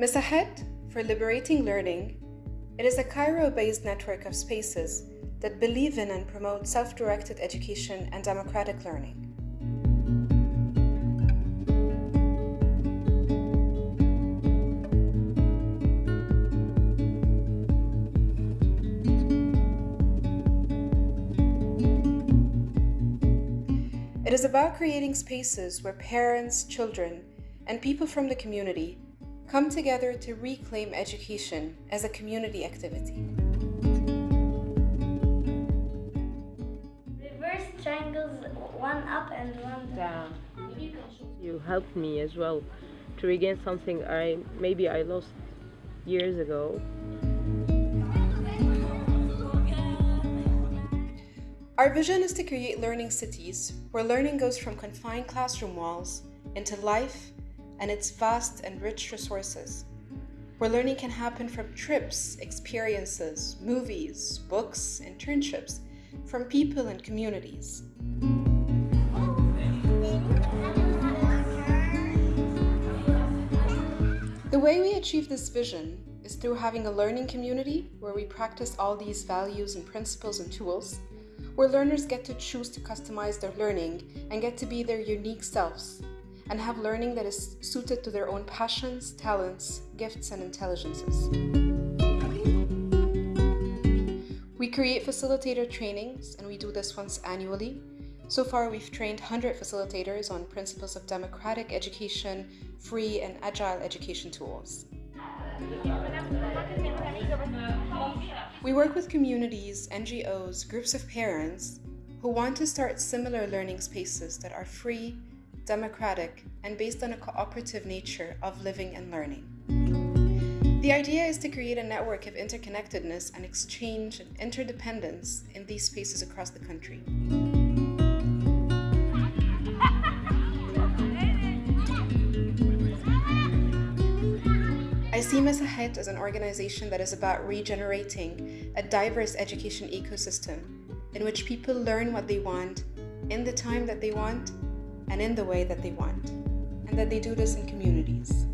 Masahet for Liberating Learning, it is a Cairo based network of spaces that believe in and promote self directed education and democratic learning. It is about creating spaces where parents, children, and people from the community come together to reclaim education as a community activity. Reverse triangles, one up and one down. You helped me as well to regain something I maybe I lost years ago. Our vision is to create learning cities where learning goes from confined classroom walls into life and its vast and rich resources, where learning can happen from trips, experiences, movies, books, internships, from people and communities. The way we achieve this vision is through having a learning community where we practice all these values and principles and tools, where learners get to choose to customize their learning and get to be their unique selves and have learning that is suited to their own passions, talents, gifts, and intelligences. We create facilitator trainings, and we do this once annually. So far, we've trained 100 facilitators on principles of democratic education, free and agile education tools. We work with communities, NGOs, groups of parents who want to start similar learning spaces that are free, democratic, and based on a cooperative nature of living and learning. The idea is to create a network of interconnectedness and exchange and interdependence in these spaces across the country. I see Masahet as an organization that is about regenerating a diverse education ecosystem in which people learn what they want in the time that they want and in the way that they want, and that they do this in communities.